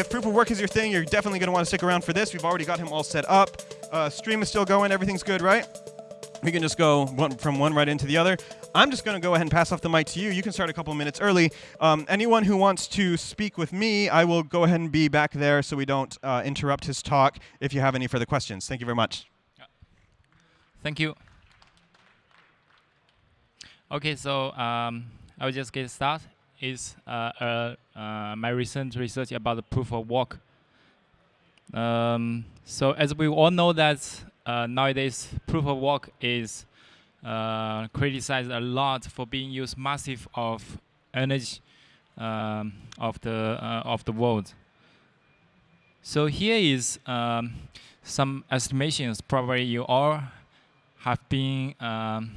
if proof of work is your thing, you're definitely going to want to stick around for this. We've already got him all set up. Uh, stream is still going. Everything's good, right? We can just go one, from one right into the other. I'm just going to go ahead and pass off the mic to you. You can start a couple minutes early. Um, anyone who wants to speak with me, I will go ahead and be back there so we don't uh, interrupt his talk if you have any further questions. Thank you very much. Thank you. Okay, so um, I will just get started. Is uh, uh, uh, my recent research about the proof of work. Um, so as we all know that nowadays proof of work is criticized a lot for being used massive of energy um, of the of the world. So here is um, some estimations. Probably you all have been um,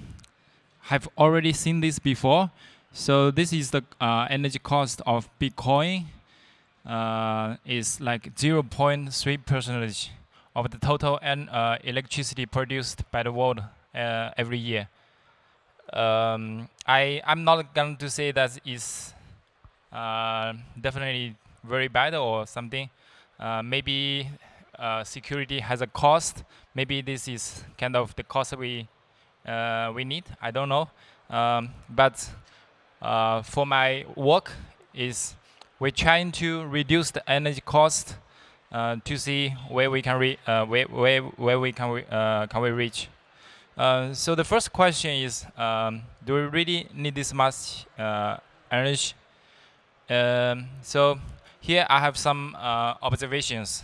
have already seen this before. So this is the uh, energy cost of Bitcoin. Uh, is like 0.3 percentage of the total and uh, electricity produced by the world uh, every year. Um, I I'm not going to say that is uh, definitely very bad or something. Uh, maybe uh, security has a cost. Maybe this is kind of the cost we we need. I don't know. Um, but for my work is we're trying to reduce the energy cost uh, to see where we can uh, where, where where we can uh, can we reach. so the first question is, um, do we really need this much energy? Um, so here I have some observations.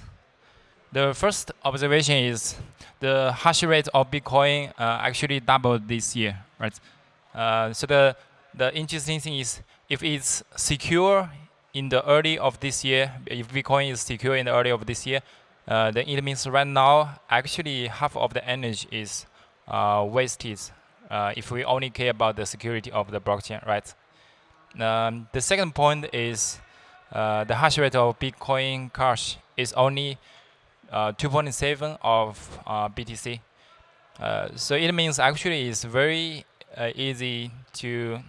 The first observation is the hash rate of Bitcoin uh, actually doubled this year, right? Uh, so the the interesting thing is if it's secure in the early of this year, if Bitcoin is secure in the early of this year, uh, then it means right now, actually half of the energy is uh, wasted uh, if we only care about the security of the blockchain, right? Um, the second point is uh, the hash rate of Bitcoin Cash is only uh, 2.7 of uh, BTC. so it means actually it's very easy to,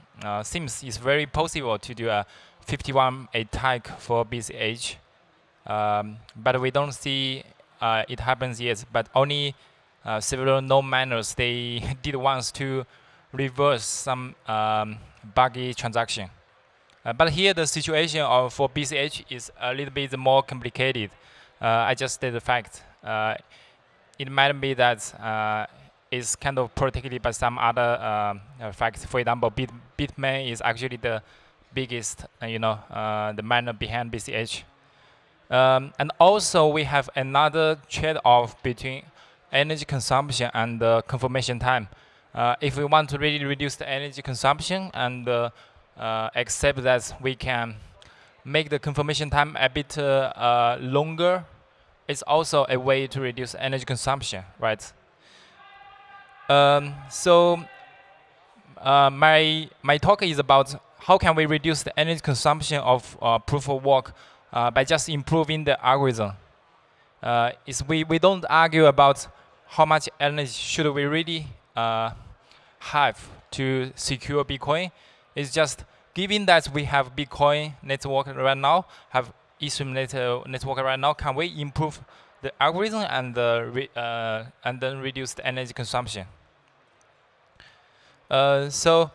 seems it's very possible to do a 51 attack for BCH. Um, but we don't see uh, it happens yet. But only uh, several node miners they did once to reverse some um, buggy transaction. Uh, but here the situation of for BCH is a little bit more complicated. Uh, I just state the fact. Uh, it might be that uh, it's kind of protected by some other um, facts. For example, Bit Bitmain is actually the biggest, uh, you know, uh, the miner behind BCH. Um, and also we have another trade-off between energy consumption and uh, confirmation time. Uh, if we want to really reduce the energy consumption and uh, uh, accept that we can make the confirmation time a bit longer, it's also a way to reduce energy consumption, right? Um, so my my talk is about how can we reduce the energy consumption of uh, proof of work uh, by just improving the algorithm? Uh, is we, we don't argue about how much energy should we really uh, have to secure Bitcoin. It's just given that we have Bitcoin network right now, have Ethereum network right now, can we improve the algorithm and, uh, and then reduce the energy consumption? Uh, so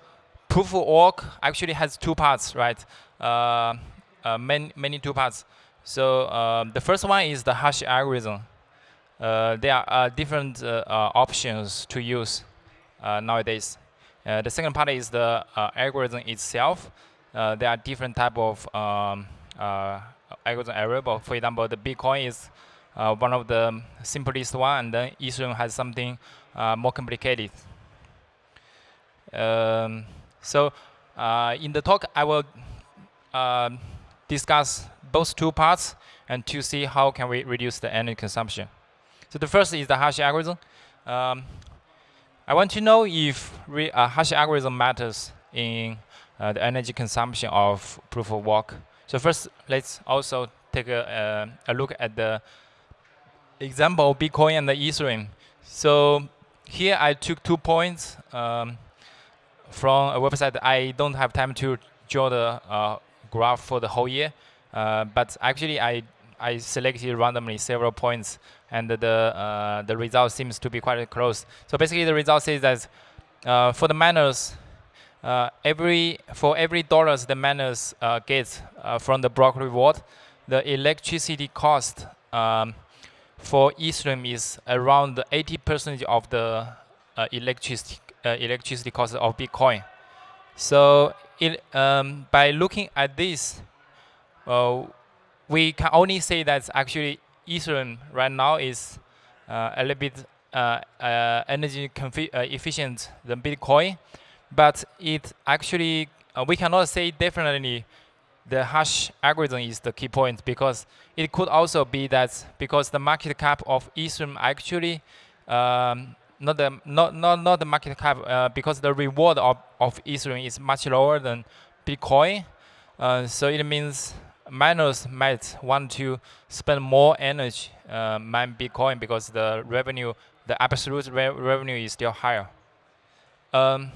proof of work actually has two parts, right? Uh, uh, many, many two parts. So um, the first one is the hash algorithm. Uh, there are uh, different uh, uh, options to use nowadays. the second part is the algorithm itself. there are different type of um, algorithm variable. For example, the Bitcoin is one of the simplest one, and then Ethereum has something more complicated. Um, so uh, in the talk, I will uh, discuss both two parts and to see how can we reduce the energy consumption. So the first is the hash algorithm. Um, I want to know if a uh, hash algorithm matters in uh, the energy consumption of proof of work. So first, let's also take a, uh, a look at the example Bitcoin and the Ethereum. So here I took two points. Um, from a website. I don't have time to draw the uh, graph for the whole year. Uh, but actually, I I selected randomly several points, and the uh, the result seems to be quite close. So basically, the result says that uh, for the miners, uh, every for every dollars the miners uh, get from the block reward, the electricity cost um, for Ethereum is around 80% of the uh, electricity electricity cost of Bitcoin. So it, um, by looking at this, we can only say that actually Ethereum right now is uh, a little bit uh, uh, energy efficient than Bitcoin, but it actually we cannot say definitely the hash algorithm is the key point because it could also be that because the market cap of Ethereum actually um, not the not not not the market cap uh, because the reward of, of Ethereum is much lower than Bitcoin, uh, so it means miners might want to spend more energy uh, mine Bitcoin because the revenue, the absolute re revenue is still higher. Um,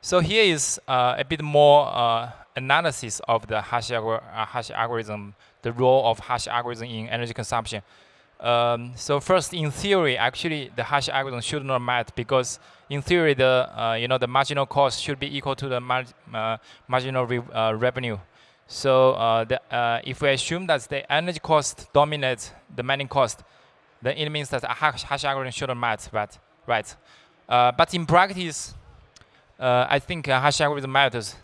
so here is uh, a bit more uh, analysis of the hash, algor uh, hash, algorithm, the role of hash algorithm in energy consumption. Um, so first, in theory, actually, the hash algorithm should not matter because in theory, the uh, you know the marginal cost should be equal to the mar uh, marginal re revenue. So uh, the, uh, if we assume that the energy cost dominates the mining cost, then it means that a hash, hash algorithm shouldn't matter, right? right? Uh, but in practice, uh, I think hash algorithm matters,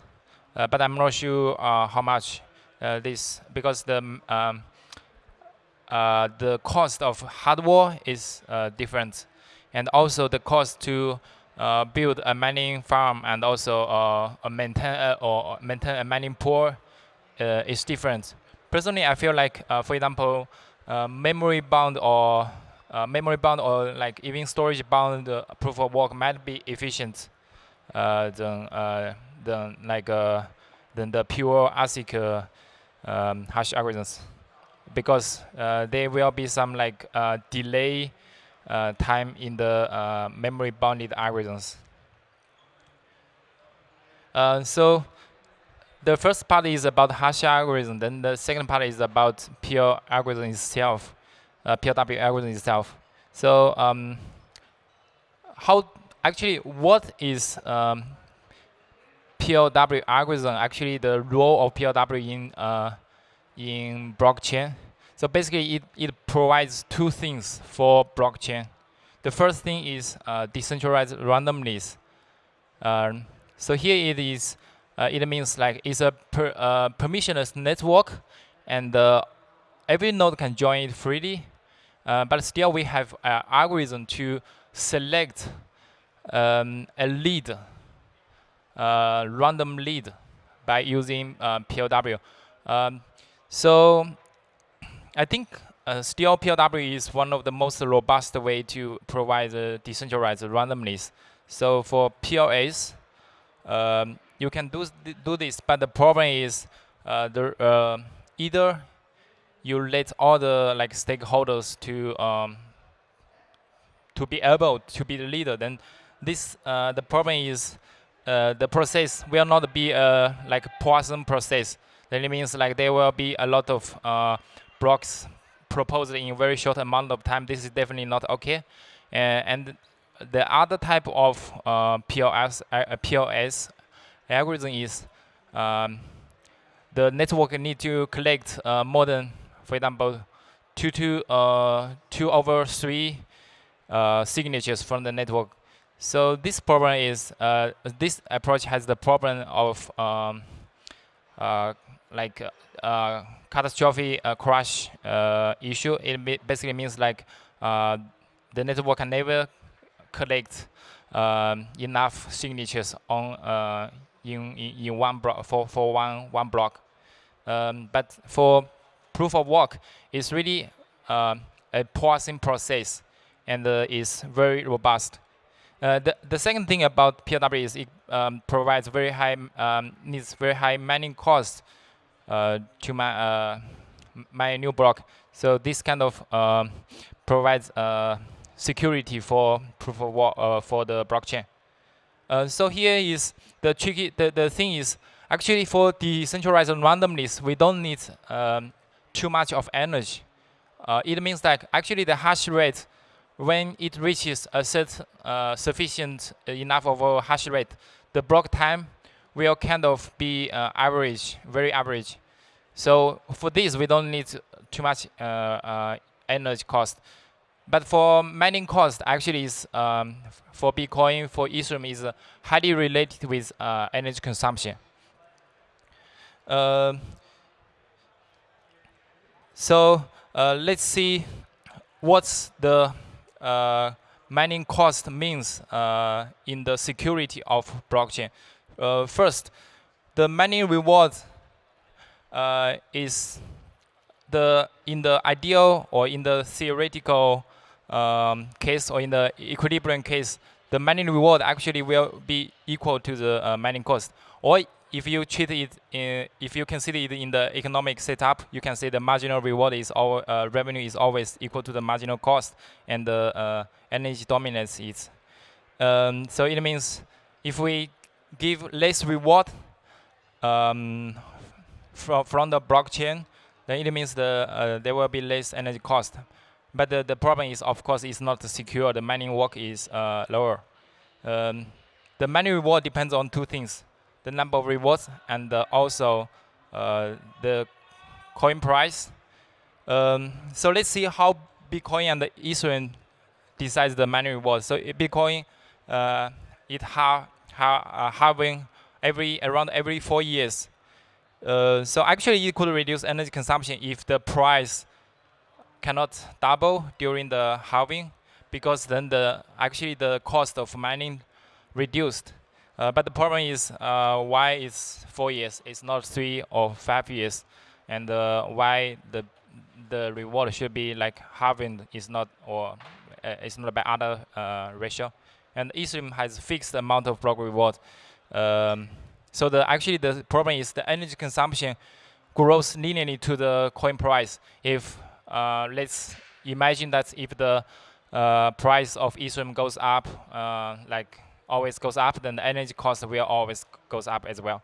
uh, but I'm not sure uh, how much Uh, this, because the um, um uh, the cost of hardware is uh, different, and also the cost to build a mining farm and also a maintain or maintain a mining pool uh, is different. Personally, I feel like, uh, for example, uh, memory bound or memory bound or like even storage bound proof of work might be efficient than than like than the pure ASIC um, hash algorithms because uh, there will be some like uh, delay uh, time in the memory bounded algorithms. so the first part is about hash algorithm. Then the second part is about pure algorithm itself, uh, PLW algorithm itself. So um, how actually what is um, PLW algorithm? Actually, the role of PLW in uh, in blockchain. So basically, it it provides two things for blockchain. The first thing is uh, decentralized randomness. Um, so here it is uh, it means like it's a per, uh, permissionless network, and uh, every node can join it freely. Uh, but still, we have an algorithm to select um, a lead, random lead, by using uh, PLW. Um, so I think still PLW is one of the most robust way to provide the decentralized randomness. So for PLS, um, you can do do this, but the problem is uh, the uh, either you let all the like stakeholders to um, to be able to be the leader. Then this uh, the problem is uh, the process will not be a like Poisson process. Then it means like there will be a lot of uh, blocks proposed in a very short amount of time. This is definitely not okay. and the other type of uh, PLS, uh, PLS algorithm is um, the network need to collect uh, more than, for example, two uh, two over three uh, signatures from the network. So this problem is uh, this approach has the problem of um, uh, like uh, catastrophic crash issue. It basically means like the network can never collect um, enough signatures on in, in, one block for, for one, one block. Um, but for proof of work, it's really uh, a Poisson process and uh, is very robust. Uh, the, the second thing about PLW is it um, provides very high, um, needs very high mining cost uh, to my, uh, my new block. So this kind of um, provides uh, security for proof of work for the blockchain. Uh, so here is the tricky, the, the thing is, actually for decentralized randomness, we don't need um, too much of energy. Uh, it means that actually the hash rate, when it reaches a set uh, sufficient enough of a hash rate, the block time will kind of be uh, average, very average. So for this, we don't need too much uh, uh, energy cost. But for mining cost, actually, is um, for Bitcoin, for Ethereum, is uh, highly related with uh, energy consumption. Uh, so let's see what's the mining cost means uh, in the security of blockchain. first, the mining reward is the in the ideal or in the theoretical um, case or in the equilibrium case, the mining reward actually will be equal to the uh, mining cost. Or if you treat it, in, if you consider it in the economic setup, you can say the marginal reward is all uh, revenue is always equal to the marginal cost, and the uh, energy dominance is. Um, so it means if we give less reward um, from from the blockchain, then it means the uh, there will be less energy cost. But the, the problem is, of course, it's not secure. The mining work is uh, lower. Um, the mining reward depends on two things: the number of rewards and uh, also uh, the coin price. Um, so let's see how Bitcoin and the Ethereum decides the mining reward. So Bitcoin, uh, it ha, ha uh, halving every around every four years. Uh, so actually, it could reduce energy consumption if the price cannot double during the halving because then the actually the cost of mining reduced. Uh, but the problem is uh, why it's four years, it's not three or five years, and uh, why the the reward should be like halving is not or uh, it's not by other uh, ratio. And Ethereum has fixed amount of block reward. Um, so the actually the problem is the energy consumption grows linearly to the coin price. If uh, let's imagine that if the price of Ethereum goes up, like always goes up, then the energy cost will always goes up as well.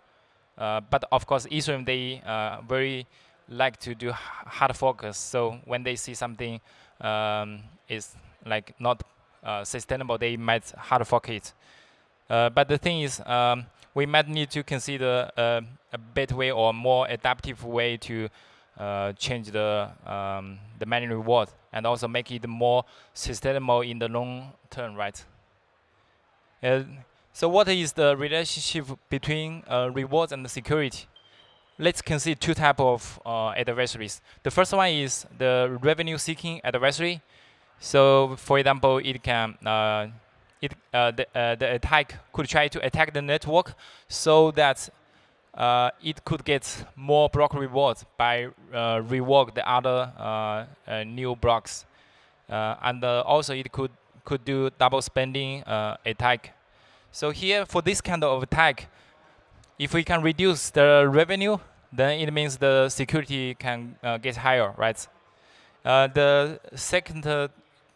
but of course, Ethereum they very like to do hard forks. So when they see something um, is like not uh, sustainable, they might hard fork it. Uh, but the thing is, um, we might need to consider uh, a better way or more adaptive way to uh, change the um, the mining reward and also make it more sustainable in the long term, right? Uh, so what is the relationship between uh, rewards and security? Let's consider two type of uh, adversaries. The first one is the revenue-seeking adversary. So, for example, it can uh, it uh, the the attack could try to attack the network so that uh, it could get more block rewards by uh, rework the other uh, uh new blocks, uh, and uh, also it could could do double spending uh, attack. So here for this kind of attack, if we can reduce the revenue, then it means the security can uh, get higher, right? Uh, the second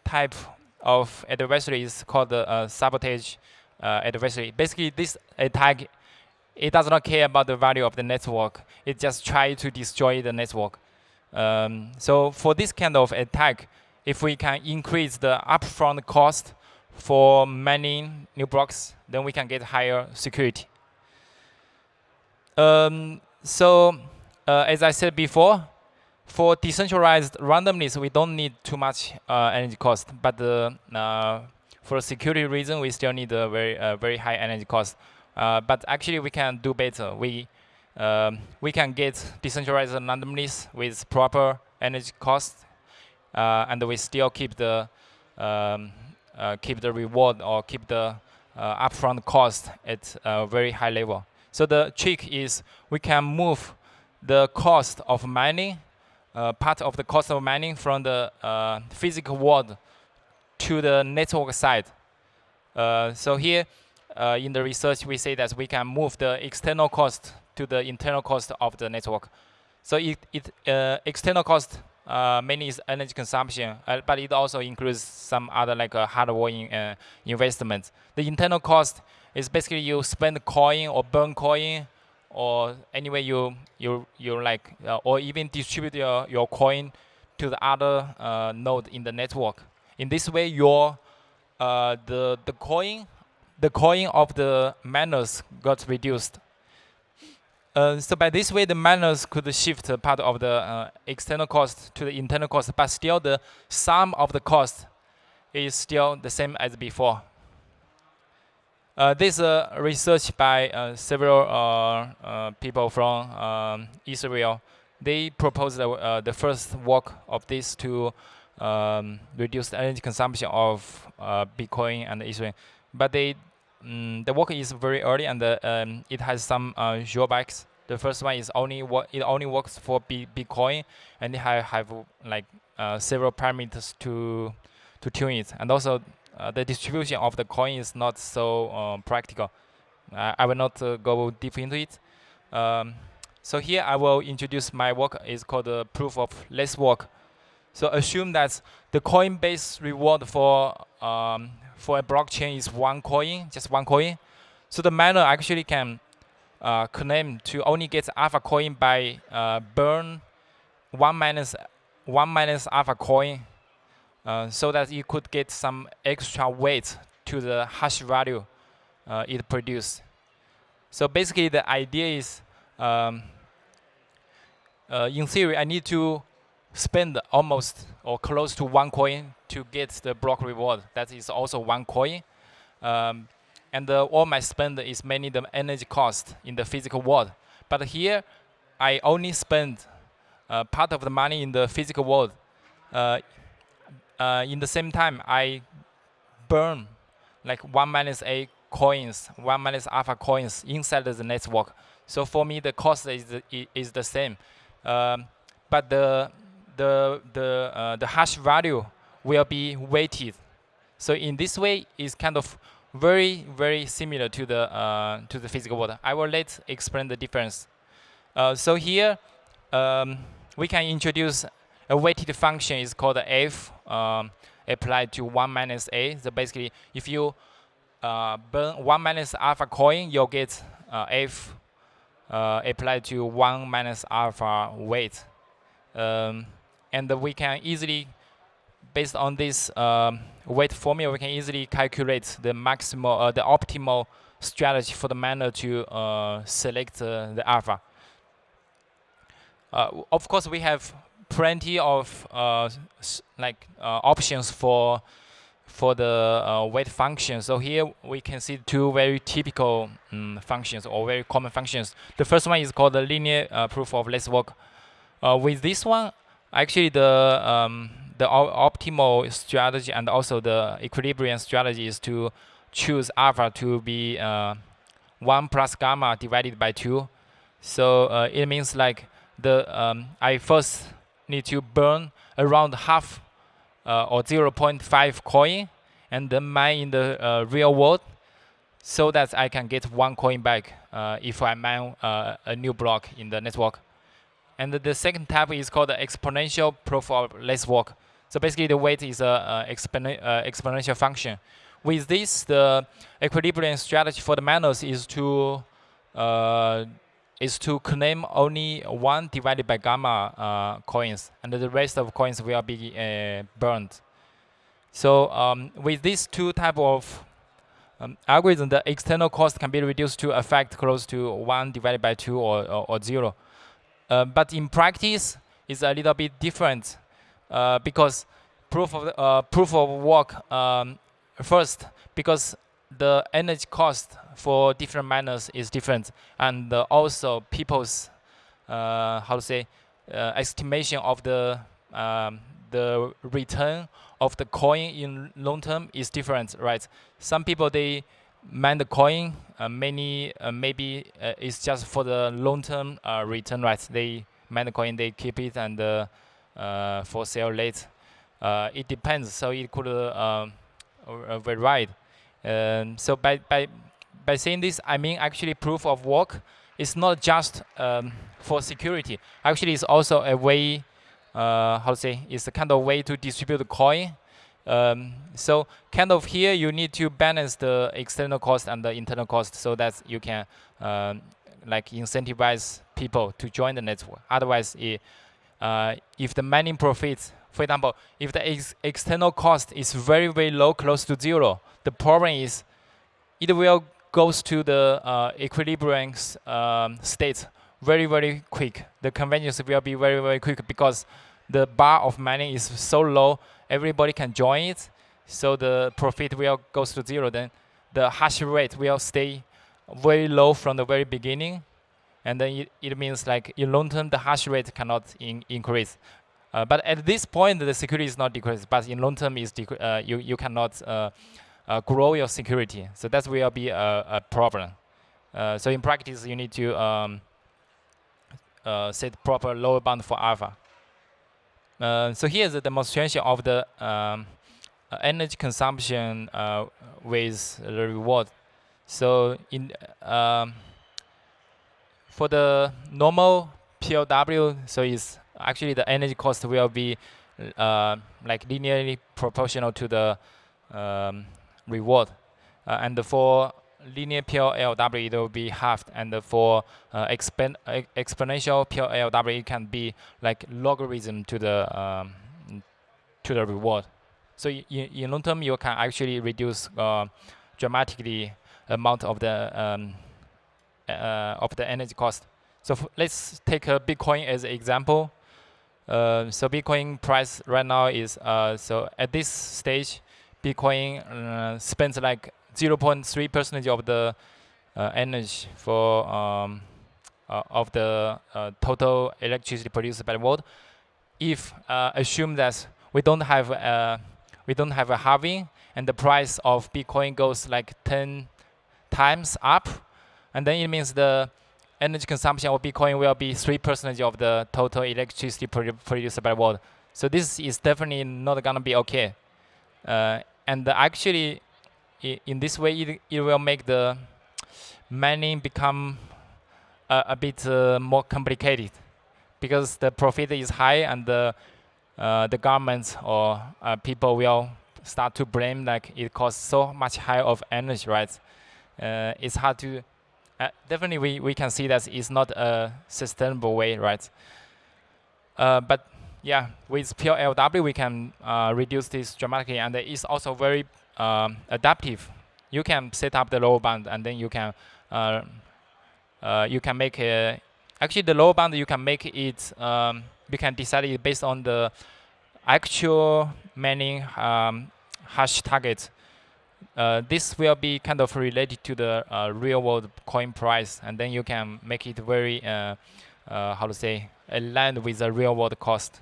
type of adversary is called the sabotage adversary. Basically, this attack it does not care about the value of the network. It just tries to destroy the network. Um, so for this kind of attack, if we can increase the upfront cost for many new blocks, then we can get higher security. Um, so uh, as I said before, for decentralized randomness, we don't need too much uh, energy cost. But uh, for security reason, we still need a very, uh, very high energy cost. Uh, but actually, we can do better. We um, we can get decentralized randomness with proper energy cost, uh, and we still keep the um, uh, keep the reward or keep the uh, upfront cost at a very high level. So the trick is we can move the cost of mining, uh, part of the cost of mining from the uh, physical world to the network side. so here uh, in the research, we say that we can move the external cost to the internal cost of the network. So it, it uh, external cost uh, mainly is energy consumption, uh, but it also includes some other like uh, hardware in, uh, investments. The internal cost is basically you spend coin or burn coin or anyway you you you like uh, or even distribute your, your coin to the other uh, node in the network. In this way, your the the coin the coin of the miners got reduced. Uh, so by this way, the miners could shift part of the uh, external cost to the internal cost, but still the sum of the cost is still the same as before. Uh, this uh, research by uh, several people from um, Israel. They proposed the first work of this to um, reduce the energy consumption of Bitcoin and Ethereum. But they, mm, the work is very early and um, it has some drawbacks. The first one is only it only works for B Bitcoin, and it have, have like several parameters to to tune it, and also uh, the distribution of the coin is not so um, practical. Uh, I will not uh, go deep into it. Um, so here I will introduce my work. It's called the proof of less work. So assume that the coinbase reward for um, for a blockchain is one coin, just one coin. So the miner actually can uh, claim to only get alpha coin by uh, burn one minus one minus alpha coin uh, so that you could get some extra weight to the hash value uh, it produced. So basically the idea is, um, uh, in theory, I need to spend almost or close to one coin to get the block reward. That is also one coin. Um, and uh, all my spend is mainly the energy cost in the physical world. But here, I only spend uh, part of the money in the physical world. Uh, uh, in the same time, I burn like one minus a coins, one minus alpha coins inside the network. So for me, the cost is the, is the same, um, but the the the uh, the hash value will be weighted. So in this way, it's kind of very very similar to the uh, to the physical world. I will let explain the difference. Uh, so here um, we can introduce a weighted function is called f um, applied to 1 minus a. So basically, if you uh, burn 1 minus alpha coin, you'll get uh, f uh, applied to 1 minus alpha weight. Um, and we can easily, based on this um, weight formula, we can easily calculate the maximal, uh, the optimal strategy for the miner to uh, select uh, the alpha. of course, we have plenty of uh, like uh, options for for the uh, weight function. So here we can see two very typical um, functions or very common functions. The first one is called the linear uh, proof of less work. Uh, with this one, actually the um, the optimal strategy and also the equilibrium strategy is to choose alpha to be uh, 1 plus gamma divided by 2. So it means like the um, I first need to burn around half uh, or 0.5 coin and then mine in the uh, real world so that I can get one coin back uh, if I mine uh, a new block in the network. And the second type is called the exponential proof of less work. So basically the weight is a, uh, exponential function. With this, the equilibrium strategy for the miners is to uh, is to claim only one divided by gamma uh, coins, and the rest of coins will be uh, burned. So um, with these two type of um, algorithm, the external cost can be reduced to a fact close to 1 divided by 2 or, or, or 0. Uh, but in practice, it's a little bit different uh, because proof of, uh, proof of work um, first, because the energy cost for different miners is different, and also people's uh, how to say uh, estimation of the um, the return of the coin in long term is different, right? Some people they mine the coin, uh, many uh, maybe uh, it's just for the long term return, right? They mine the coin, they keep it and for sale late. it depends, so it could vary. Um, so by, by, by saying this, I mean actually proof of work It's not just um, for security. Actually, it's also a way, uh, how to say, it's a kind of way to distribute the coin. Um, so kind of here, you need to balance the external cost and the internal cost so that you can um, like incentivize people to join the network. Otherwise, it, uh, if the mining profits, for example, if the ex external cost is very very low, close to zero, the problem is it will goes to the uh, equilibrium um, state very very quick. The convergence will be very very quick because the bar of mining is so low, everybody can join it, so the profit will goes to zero. Then the hash rate will stay very low from the very beginning, and then it, it means like in long term the hash rate cannot in increase. Uh, but at this point the security is not decreased, but in long term is uh, you you cannot uh, uh, grow your security. So that will be a, a problem. Uh, so in practice you need to um, uh, set proper lower bound for alpha. So here's a demonstration of the um, energy consumption with the reward. So in um, for the normal PLW, so it's actually the energy cost will be uh, like linearly proportional to the um, reward. Uh, and for linear PLW, it will be halved. And for uh, expen exponential PLW, it can be like logarithm to the um, to the reward. So in, long term, you can actually reduce uh, dramatically amount of the um, uh, of the energy cost. So let's take a Bitcoin as an example. Uh, so Bitcoin price right now is uh, so at this stage, Bitcoin uh, spends like 0.3 percentage of the uh, energy for um, uh, of the total electricity produced by the world. If assume that we don't have we don't have a halving and the price of Bitcoin goes like 10 times up, and then it means the energy consumption of Bitcoin will be 3% of the total electricity produced by the world. So this is definitely not to be okay. Uh, and actually, in this way, it, it will make the mining become a, a bit uh, more complicated because the profit is high and the, uh, the governments or uh, people will start to blame like it costs so much high of energy, right? uh, it's hard to uh, definitely we, we can see that it's not a sustainable way, right? Uh, but yeah, with PLW we can uh, reduce this dramatically, and it's also very um, adaptive. You can set up the lower bound, and then you can uh, uh, you can make a actually the lower bound you can make it um, you can decide it based on the actual many um, hash targets. uh, this will be kind of related to the uh, real world coin price and then you can make it very uh, uh how to say aligned with the real world cost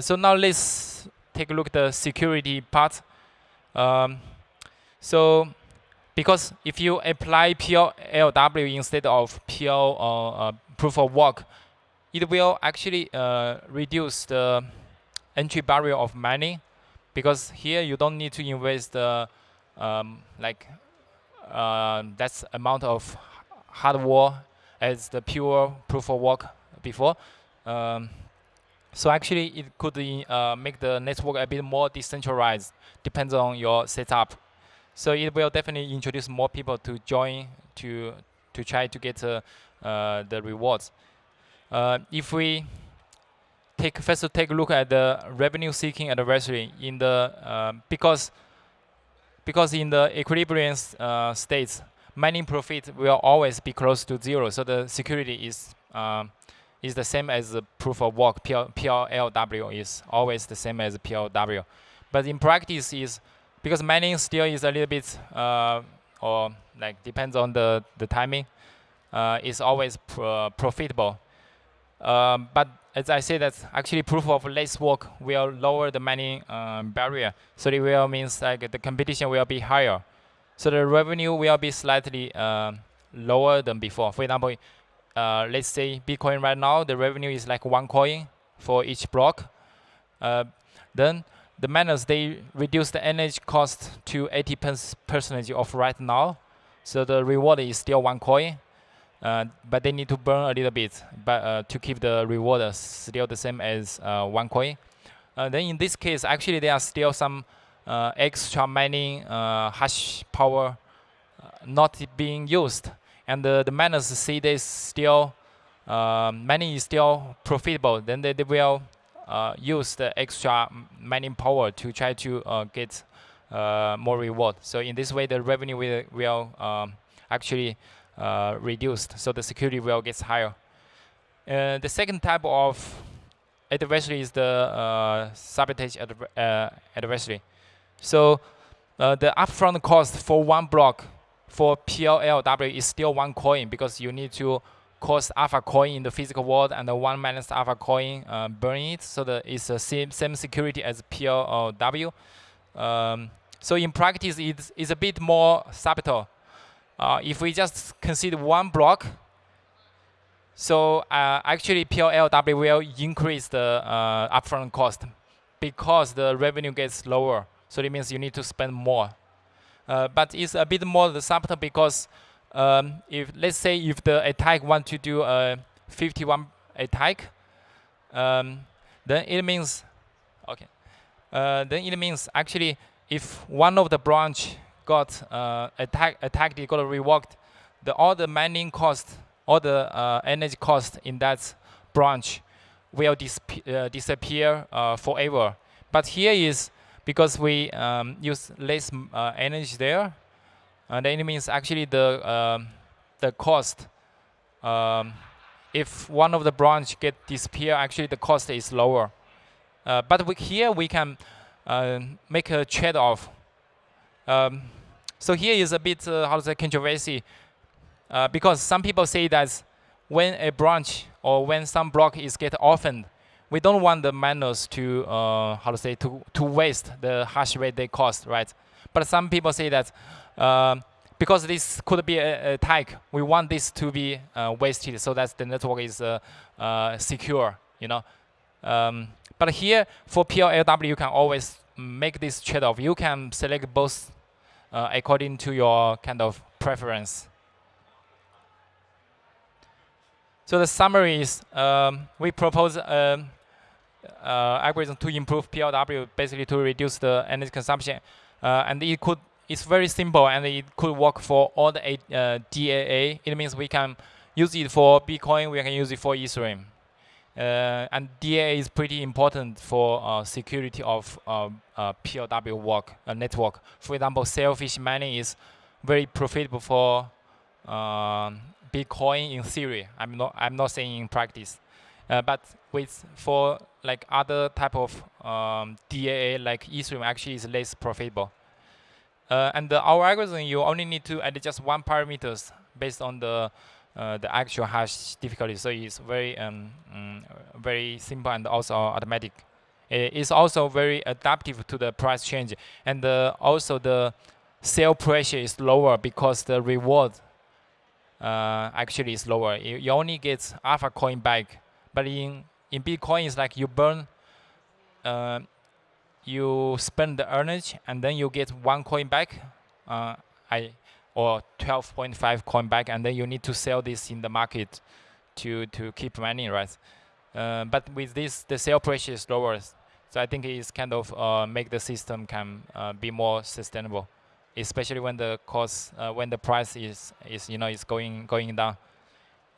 so now let's take a look at the security part um, so because if you apply PLW instead of PL uh, proof of work it will actually reduce the entry barrier of mining because here you don't need to invest the um, like uh, that's amount of hardware as the pure proof of work before. Um, so actually, it could uh, make the network a bit more decentralized, depends on your setup. So it will definitely introduce more people to join to to try to get uh, uh, the rewards. Uh, if we take first take a look at the revenue seeking adversary in the uh, because because in the equilibrium uh, states mining profit will always be close to zero so the security is um, is the same as the proof of work PL, PLW is always the same as PLW but in practice is because mining still is a little bit uh, or like depends on the the timing uh, is always pr profitable um, but as I said, that actually proof of less work will lower the mining um, barrier. So it will means like the competition will be higher. So the revenue will be slightly uh, lower than before. For example, uh, let's say Bitcoin right now, the revenue is like one coin for each block. Uh, then the miners, they reduce the energy cost to 80 percent of right now. So the reward is still one coin. Uh, but they need to burn a little bit but uh, to keep the reward still the same as uh, one coin. Then in this case, actually there are still some extra mining hash power not being used. And the, the miners see this still um, mining is still profitable, then they, they will uh, use the extra mining power to try to uh, get uh, more reward. So in this way, the revenue will, will um, actually uh, reduced, so the security will get higher. Uh, the second type of adversary is the uh, sabotage adversary. So the upfront cost for one block for PLLW is still one coin because you need to cost alpha coin in the physical world and the one minus alpha coin uh, burning it. So that it's the same, same security as PLW. Um, so in practice, it's, it's a bit more subtle. Uh, if we just consider one block, so uh, actually PLLW will increase the uh, upfront cost because the revenue gets lower. So it means you need to spend more. Uh, but it's a bit more the subtle because um, if let's say if the attack want to do a 51 attack, um, then it means okay. Uh, then it means actually if one of the branch got uh, attack attacked, it got revoked, the all the mining cost, all the uh, energy cost in that branch will uh, disappear uh, forever. But here is because we um, use less uh, energy there, and then it means actually the um, the cost. Um, if one of the branch get disappear, actually the cost is lower. Uh, but we, here we can uh, make a trade-off. Um, so here is a bit uh, how to say controversy, uh, because some people say that when a branch or when some block is get orphaned, we don't want the miners to uh, how to say to to waste the hash rate they cost, right? But some people say that um, because this could be a, a, tag, we want this to be uh, wasted so that the network is uh, uh, secure, you know. Um, but here for PLLW, you can always make this trade-off. You can select both uh, according to your kind of preference. So the summary is um, we propose um, uh, algorithm to improve PLW, basically to reduce the energy consumption. Uh, and it could it's very simple and it could work for all the uh, DAA. It means we can use it for Bitcoin, we can use it for Ethereum. Uh, and DAA is pretty important for uh, security of uh, uh PLW work, uh, network. For example, selfish mining is very profitable for Bitcoin in theory. I'm not I'm not saying in practice, but with for like other type of um, DAA like Ethereum actually is less profitable. Uh, and the, our algorithm, you only need to add just one parameters based on the uh, the actual hash difficulty. So it's very um, um, very simple and also automatic. It's also very adaptive to the price change, and uh, also the sale pressure is lower because the reward uh, actually is lower. You, you only get alpha coin back, but in in Bitcoin, it's like you burn uh, you spend the energy and then you get one coin back, uh, I or 12.5 coin back, and then you need to sell this in the market to to keep money, right? Uh, but with this, the sale pressure is lower, so I think it's kind of uh, make the system can uh, be more sustainable, especially when the cost, uh, when the price is is you know is going going down.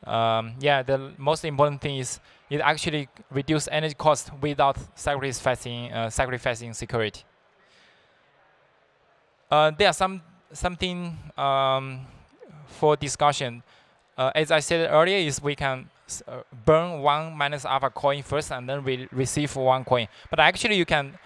Um, yeah, the most important thing is it actually reduce energy cost without sacrificing uh, sacrificing security. Uh, there are some something um, for discussion. Uh, as I said earlier, is we can uh, burn one minus alpha coin first and then we receive one coin. But actually, you can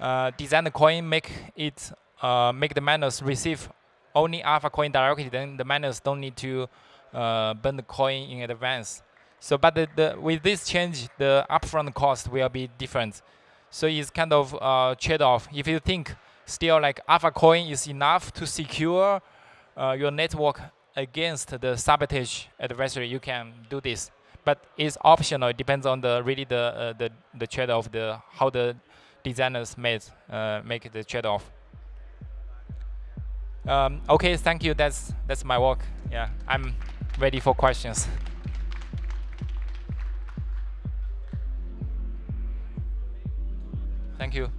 uh, design the coin, make it uh, make the miners receive only alpha coin directly. Then the miners don't need to uh, burn the coin in advance. So, but the, the, with this change, the upfront cost will be different. So it's kind of uh, trade-off. If you think still like Alpha Coin is enough to secure uh, your network against the sabotage adversary, you can do this. But it's optional. It depends on the really the uh, the the trade-off, the how the designers made uh, make the trade-off. Um, okay, thank you. That's that's my work. Yeah, I'm ready for questions. Thank you.